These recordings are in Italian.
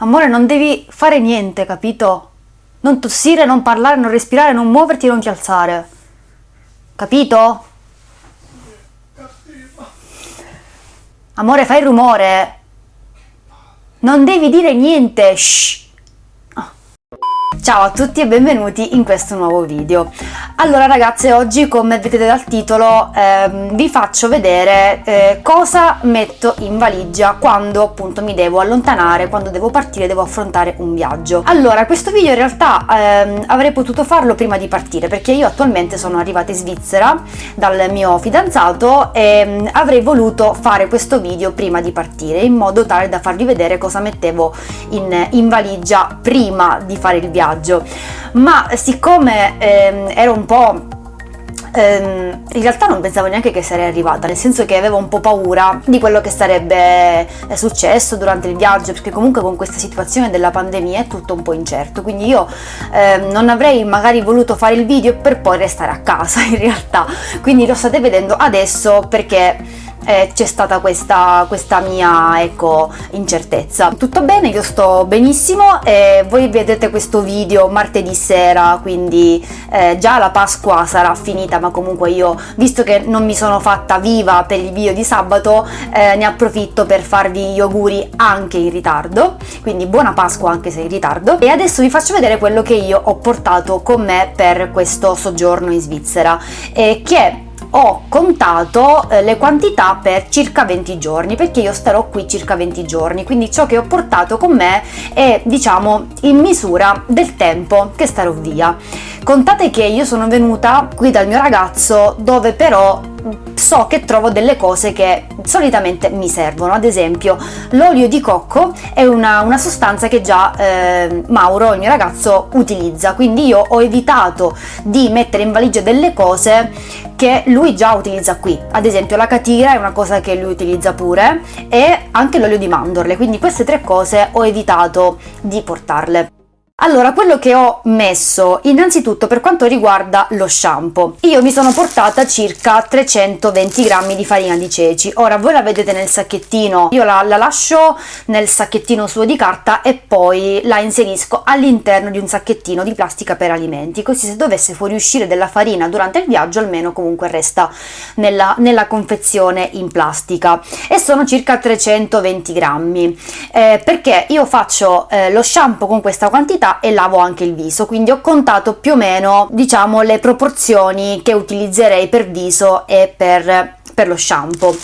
Amore, non devi fare niente, capito? Non tossire, non parlare, non respirare, non muoverti, non ti alzare. Capito? Amore, fai rumore. Non devi dire niente. Shh. Ciao a tutti e benvenuti in questo nuovo video. Allora ragazze, oggi come vedete dal titolo ehm, vi faccio vedere eh, cosa metto in valigia quando appunto mi devo allontanare, quando devo partire, devo affrontare un viaggio. Allora, questo video in realtà ehm, avrei potuto farlo prima di partire perché io attualmente sono arrivata in Svizzera dal mio fidanzato e ehm, avrei voluto fare questo video prima di partire in modo tale da farvi vedere cosa mettevo in, in valigia prima di fare il viaggio viaggio. Ma siccome ehm, ero un po' ehm, in realtà non pensavo neanche che sarei arrivata, nel senso che avevo un po' paura di quello che sarebbe eh, successo durante il viaggio, perché comunque con questa situazione della pandemia è tutto un po' incerto, quindi io eh, non avrei magari voluto fare il video per poi restare a casa in realtà, quindi lo state vedendo adesso perché eh, c'è stata questa, questa mia ecco, incertezza. Tutto bene, io sto benissimo e voi vedete questo video martedì sera, quindi eh, già la Pasqua sarà finita, ma comunque io, visto che non mi sono fatta viva per il video di sabato, eh, ne approfitto per farvi gli auguri anche in ritardo, quindi buona Pasqua anche se in ritardo. E adesso vi faccio vedere quello che io ho portato con me per questo soggiorno in Svizzera, che ho contato eh, le quantità per circa 20 giorni perché io starò qui circa 20 giorni quindi ciò che ho portato con me è diciamo in misura del tempo che starò via contate che io sono venuta qui dal mio ragazzo dove però so che trovo delle cose che solitamente mi servono. Ad esempio l'olio di cocco è una, una sostanza che già eh, Mauro il mio ragazzo utilizza. Quindi io ho evitato di mettere in valigia delle cose che lui già utilizza qui. Ad esempio la catira è una cosa che lui utilizza pure e anche l'olio di mandorle. Quindi queste tre cose ho evitato di portarle allora, quello che ho messo innanzitutto per quanto riguarda lo shampoo, io mi sono portata circa 320 grammi di farina di ceci. Ora voi la vedete nel sacchettino, io la, la lascio nel sacchettino suo di carta e poi la inserisco all'interno di un sacchettino di plastica per alimenti, così se dovesse fuoriuscire della farina durante il viaggio almeno comunque resta nella, nella confezione in plastica. E sono circa 320 grammi, eh, perché io faccio eh, lo shampoo con questa quantità quantità e lavo anche il viso quindi ho contato più o meno diciamo le proporzioni che utilizzerei per viso e per, per lo shampoo.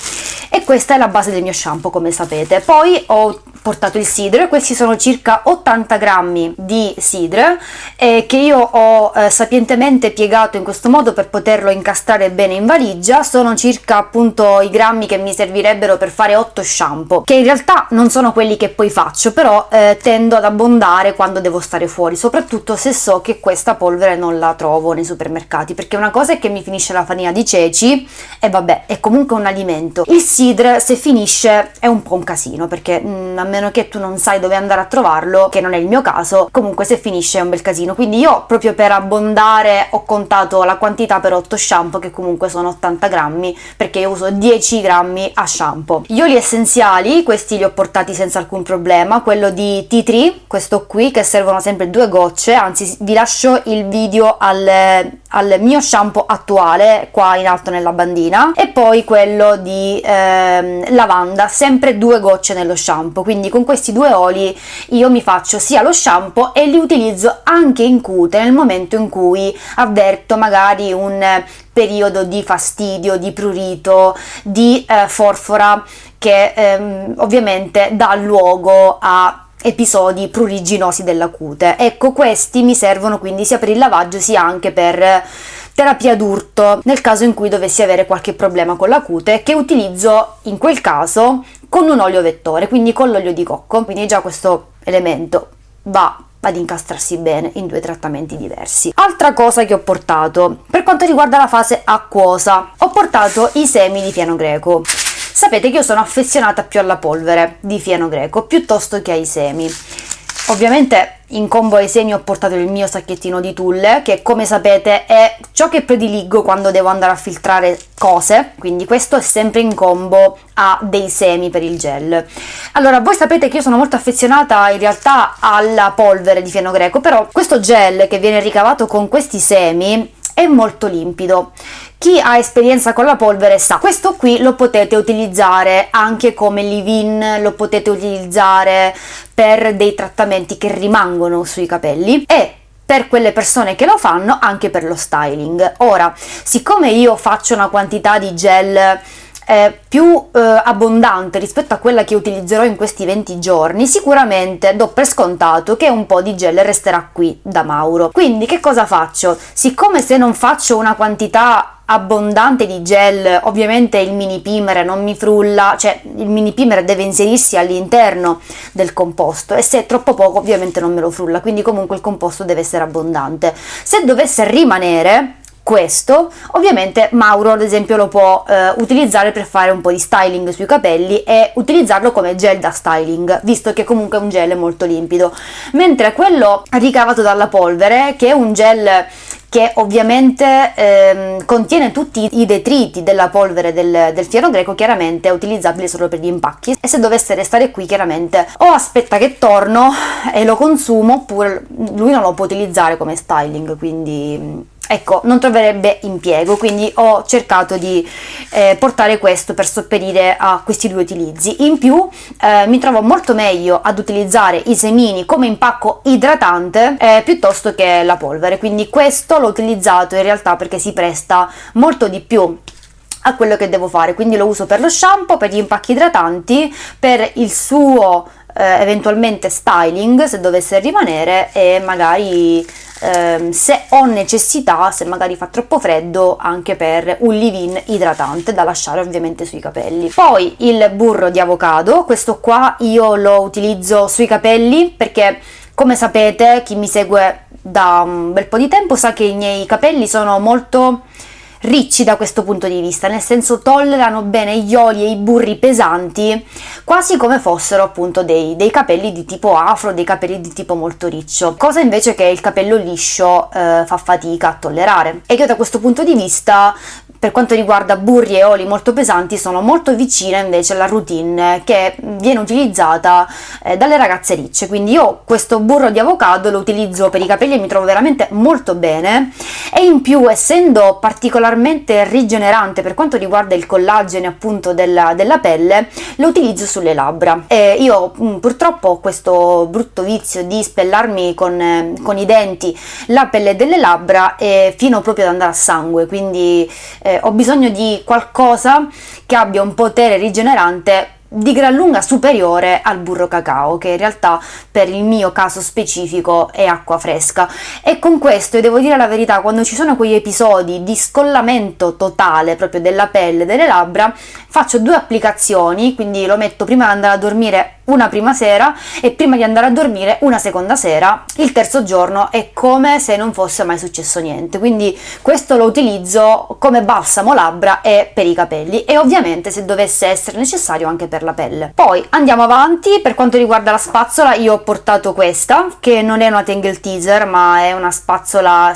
E questa è la base del mio shampoo come sapete. Poi ho portato il sidro questi sono circa 80 grammi di sidro eh, che io ho eh, sapientemente piegato in questo modo per poterlo incastrare bene in valigia. Sono circa appunto i grammi che mi servirebbero per fare 8 shampoo che in realtà non sono quelli che poi faccio però eh, tendo ad abbondare quando devo stare fuori soprattutto se so che questa polvere non la trovo nei supermercati perché una cosa è che mi finisce la farina di ceci e vabbè è comunque un alimento. Il sidro se finisce è un po' un casino perché mh, mm, a meno che tu non sai dove andare a trovarlo, che non è il mio caso, comunque se finisce è un bel casino. Quindi io proprio per abbondare ho contato la quantità per 8 shampoo, che comunque sono 80 grammi, perché io uso 10 grammi a shampoo. Gli oli essenziali, questi li ho portati senza alcun problema, quello di Tea Tree, questo qui, che servono sempre due gocce, anzi vi lascio il video al, al mio shampoo attuale, qua in alto nella bandina, e poi quello di eh, lavanda, sempre due gocce nello shampoo, quindi con questi due oli io mi faccio sia lo shampoo e li utilizzo anche in cute nel momento in cui avverto magari un periodo di fastidio, di prurito, di eh, forfora che ehm, ovviamente dà luogo a episodi pruriginosi della cute. Ecco, questi mi servono quindi sia per il lavaggio sia anche per terapia d'urto nel caso in cui dovessi avere qualche problema con la cute che utilizzo in quel caso con un olio vettore, quindi con l'olio di cocco, quindi già questo elemento va ad incastrarsi bene in due trattamenti diversi. Altra cosa che ho portato, per quanto riguarda la fase acquosa, ho portato i semi di fieno greco. Sapete che io sono affezionata più alla polvere di fieno greco piuttosto che ai semi. Ovviamente in combo ai semi ho portato il mio sacchettino di tulle che come sapete è ciò che prediligo quando devo andare a filtrare cose quindi questo è sempre in combo a dei semi per il gel allora voi sapete che io sono molto affezionata in realtà alla polvere di fieno greco però questo gel che viene ricavato con questi semi è molto limpido chi ha esperienza con la polvere sa, questo qui lo potete utilizzare anche come leave-in, lo potete utilizzare per dei trattamenti che rimangono sui capelli e per quelle persone che lo fanno anche per lo styling. Ora, siccome io faccio una quantità di gel eh, più eh, abbondante rispetto a quella che utilizzerò in questi 20 giorni, sicuramente do per scontato che un po' di gel resterà qui da Mauro. Quindi che cosa faccio? Siccome se non faccio una quantità abbondante di gel, ovviamente il mini primer non mi frulla, cioè il mini primer deve inserirsi all'interno del composto e se è troppo poco ovviamente non me lo frulla, quindi comunque il composto deve essere abbondante. Se dovesse rimanere questo ovviamente Mauro ad esempio lo può eh, utilizzare per fare un po' di styling sui capelli e utilizzarlo come gel da styling visto che comunque è un gel molto limpido. Mentre quello ricavato dalla polvere che è un gel che ovviamente ehm, contiene tutti i detriti della polvere del, del, fieno greco, chiaramente è utilizzabile solo per gli impacchi. E se dovesse restare qui chiaramente o aspetta che torno e lo consumo oppure lui non lo può utilizzare come styling, quindi ecco non troverebbe impiego quindi ho cercato di eh, portare questo per sopperire a questi due utilizzi. In più eh, mi trovo molto meglio ad utilizzare i semini come impacco idratante eh, piuttosto che la polvere. Quindi questo l'ho utilizzato in realtà perché si presta molto di più a quello che devo fare. Quindi lo uso per lo shampoo per gli impacchi idratanti per il suo eh, eventualmente styling se dovesse rimanere e magari ehm, se ho necessità, se magari fa troppo freddo, anche per un leave-in idratante da lasciare ovviamente sui capelli. Poi il burro di avocado, questo qua io lo utilizzo sui capelli perché come sapete chi mi segue da un bel po' di tempo sa che i miei capelli sono molto ricci da questo punto di vista, nel senso tollerano bene gli oli e i burri pesanti, quasi come fossero appunto dei, dei capelli di tipo afro, dei capelli di tipo molto riccio, cosa invece che il capello liscio eh, fa fatica a tollerare. E io da questo punto di vista per quanto riguarda burri e oli molto pesanti sono molto vicine invece alla routine che viene utilizzata eh, dalle ragazze ricce. Quindi io questo burro di avocado lo utilizzo per i capelli e mi trovo veramente molto bene. E in più essendo particolarmente rigenerante per quanto riguarda il collagene appunto della, della pelle lo utilizzo sulle labbra. E io mh, mm, purtroppo ho questo brutto vizio di spellarmi con, eh, con i denti la pelle delle labbra e fino proprio ad andare a sangue. Quindi eh, eh, ho bisogno di qualcosa che abbia un potere rigenerante di gran lunga superiore al burro cacao che in realtà per il mio caso specifico è acqua fresca. E con questo e devo dire la verità quando ci sono quegli episodi di scollamento totale proprio della pelle delle labbra faccio due applicazioni quindi lo metto prima di andare a dormire una prima sera e prima di andare a dormire una seconda sera. Il terzo giorno è come se non fosse mai successo niente. Quindi questo lo utilizzo come balsamo labbra e per i capelli. E ovviamente se dovesse essere necessario anche per la pelle. Poi andiamo avanti. Per quanto riguarda la spazzola io ho portato questa che non è una Tangle Teaser ma è una spazzola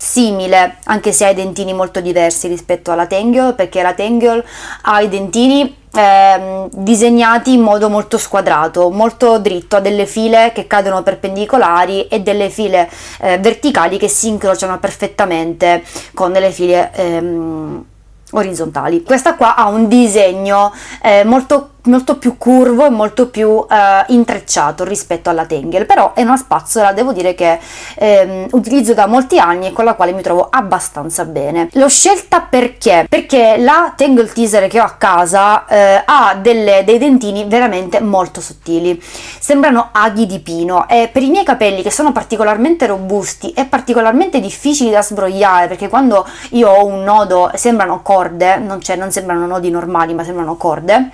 simile anche se ha i dentini molto diversi rispetto alla Tangle perché la Tangle ha i dentini eh, disegnati in modo molto squadrato, molto dritto, ha delle file che cadono perpendicolari e delle file eh, verticali che si incrociano perfettamente con delle file ehm, orizzontali. Questa qua ha un disegno eh, molto molto più curvo e molto più eh, intrecciato rispetto alla Tangle però è una spazzola devo dire che ehm, utilizzo da molti anni e con la quale mi trovo abbastanza bene. L'ho scelta perché? Perché la Tangle Teaser che ho a casa eh, ha delle, dei dentini veramente molto sottili. Sembrano aghi di pino e per i miei capelli che sono particolarmente robusti e particolarmente difficili da sbrogliare perché quando io ho un nodo sembrano corde non, cioè, non sembrano nodi normali ma sembrano corde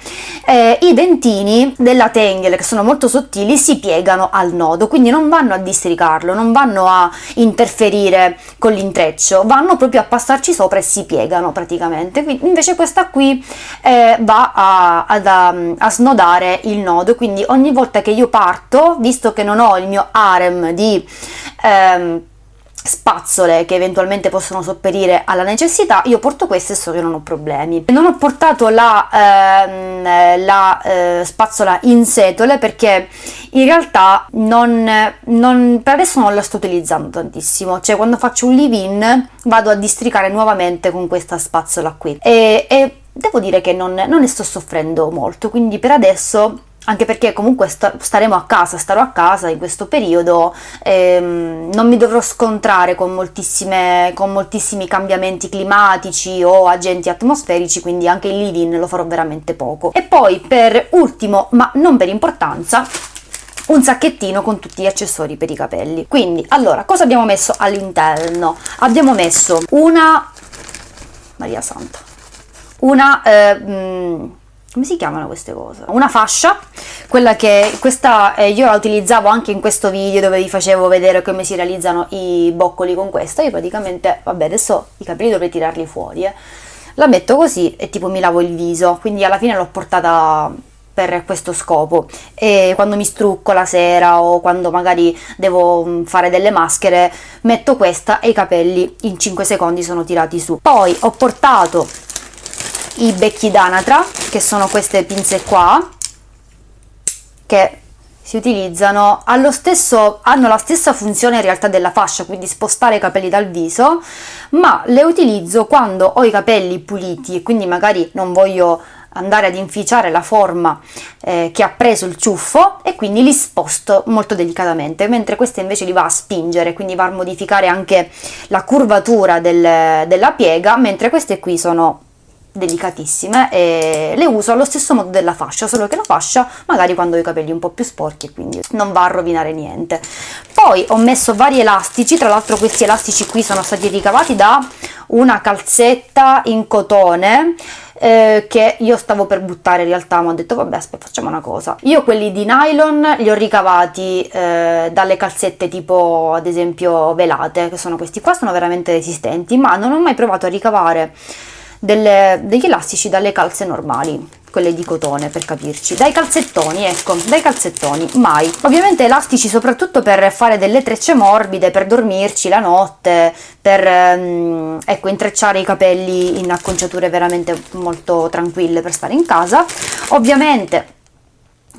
i dentini della Tengel, che sono molto sottili, si piegano al nodo, quindi non vanno a districarlo, non vanno a interferire con l'intreccio, vanno proprio a passarci sopra e si piegano praticamente. Quindi, invece questa qui eh, va a, ad, a, a snodare il nodo, quindi ogni volta che io parto, visto che non ho il mio harem di... Ehm, spazzole che eventualmente possono sopperire alla necessità, io porto queste so che non ho problemi. Non ho portato la, ehm, la eh, spazzola in setole perché in realtà non, non, per adesso non la sto utilizzando tantissimo, cioè quando faccio un leave-in vado a districare nuovamente con questa spazzola qui e, e devo dire che non, non ne sto soffrendo molto, quindi per adesso anche perché comunque sta staremo a casa, starò a casa in questo periodo, ehm, non mi dovrò scontrare con, con, moltissimi cambiamenti climatici o agenti atmosferici, quindi anche il living lo farò veramente poco. E poi per ultimo, ma non per importanza, un sacchettino con tutti gli accessori per i capelli. Quindi, allora, cosa abbiamo messo all'interno? Abbiamo messo una... Maria Santa. Una... Eh, mh, come si chiamano queste cose? Una fascia, quella che questa eh, io la utilizzavo anche in questo video dove vi facevo vedere come si realizzano i boccoli con questa, io praticamente, vabbè adesso i capelli dovrei tirarli fuori, eh. la metto così e tipo mi lavo il viso, quindi alla fine l'ho portata per questo scopo e quando mi strucco la sera o quando magari devo mm, fare delle maschere metto questa e i capelli in 5 secondi sono tirati su. Poi ho portato i becchi d'anatra che sono queste pinze qua che si utilizzano stesso, hanno la stessa funzione in realtà della fascia, quindi spostare i capelli dal viso, ma le utilizzo quando ho i capelli puliti e quindi magari non voglio andare ad inficiare la forma eh, che ha preso il ciuffo e quindi li sposto molto delicatamente, mentre questa invece li va a spingere, quindi va a modificare anche la curvatura del, della piega, mentre queste qui sono delicatissime e le uso allo stesso modo della fascia, solo che la fascia magari quando ho i capelli un po' più sporchi quindi non va a rovinare niente. Poi ho messo vari elastici, tra l'altro questi elastici qui sono stati ricavati da una calzetta in cotone eh, che io stavo per buttare in realtà ma ho detto vabbè aspetta facciamo una cosa io quelli di nylon li ho ricavati eh, dalle calzette tipo ad esempio velate che sono questi qua sono veramente resistenti ma non ho mai provato a ricavare delle, degli elastici dalle calze normali quelle di cotone per capirci. Dai calzettoni ecco dai calzettoni mai. Ovviamente elastici soprattutto per fare delle trecce morbide per dormirci la notte per ehm, ecco intrecciare i capelli in acconciature veramente molto tranquille per stare in casa. Ovviamente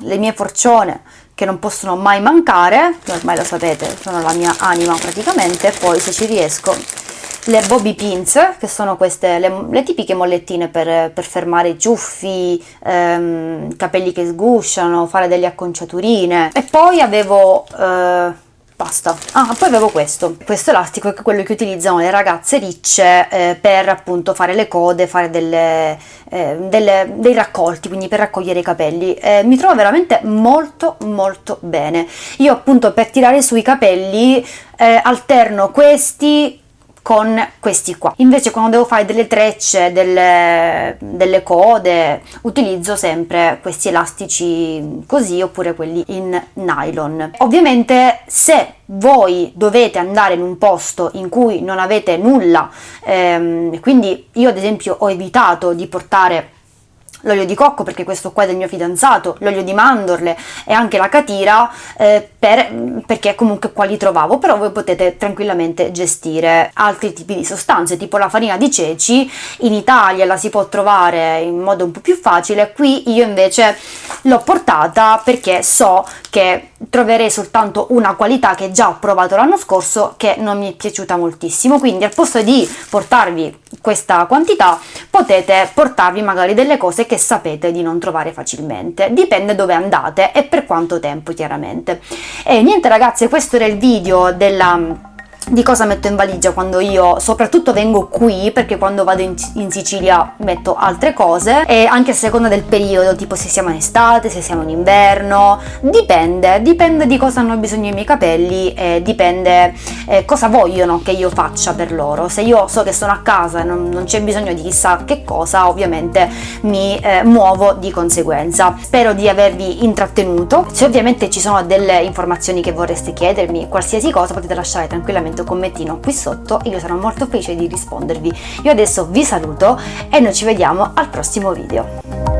le mie forcione che non possono mai mancare ormai lo sapete sono la mia anima praticamente poi se ci riesco le bobby pins, che sono queste le, le tipiche mollettine per, per fermare ciuffi, ehm, capelli che sgusciano, fare delle acconciaturine. E poi avevo... Eh, basta. Ah, poi avevo questo, questo elastico è quello che utilizzano le ragazze ricce eh, per appunto fare le code, fare delle, eh, delle, dei raccolti, quindi per raccogliere i capelli. Eh, mi trovo veramente molto molto bene. Io appunto per tirare sui capelli eh, alterno questi con questi qua. Invece quando devo fare delle trecce delle, delle code utilizzo sempre questi elastici così oppure quelli in nylon. Ovviamente se voi dovete andare in un posto in cui non avete nulla ehm, quindi io ad esempio ho evitato di portare l'olio di cocco perché questo qua è del mio fidanzato, l'olio di mandorle e anche la catira eh, per, perché comunque qua li trovavo, però voi potete tranquillamente gestire altri tipi di sostanze, tipo la farina di ceci, in Italia la si può trovare in modo un po' più facile, qui io invece l'ho portata perché so che troverei soltanto una qualità che già ho provato l'anno scorso che non mi è piaciuta moltissimo, quindi al posto di portarvi questa quantità potete portarvi magari delle cose che sapete di non trovare facilmente. Dipende dove andate e per quanto tempo chiaramente. E niente ragazzi questo era il video della di cosa metto in valigia quando io soprattutto vengo qui perché quando vado in, in, Sicilia metto altre cose e anche a seconda del periodo tipo se siamo in estate se siamo in inverno dipende dipende di cosa hanno bisogno i miei capelli e dipende eh, cosa vogliono che io faccia per loro. Se io so che sono a casa e non, non c'è bisogno di chissà che cosa ovviamente mi eh, muovo di conseguenza. Spero di avervi intrattenuto. Se ovviamente ci sono delle informazioni che vorreste chiedermi qualsiasi cosa potete lasciare tranquillamente un commentino qui sotto e io sarò molto felice di rispondervi. Io adesso vi saluto e noi ci vediamo al prossimo video.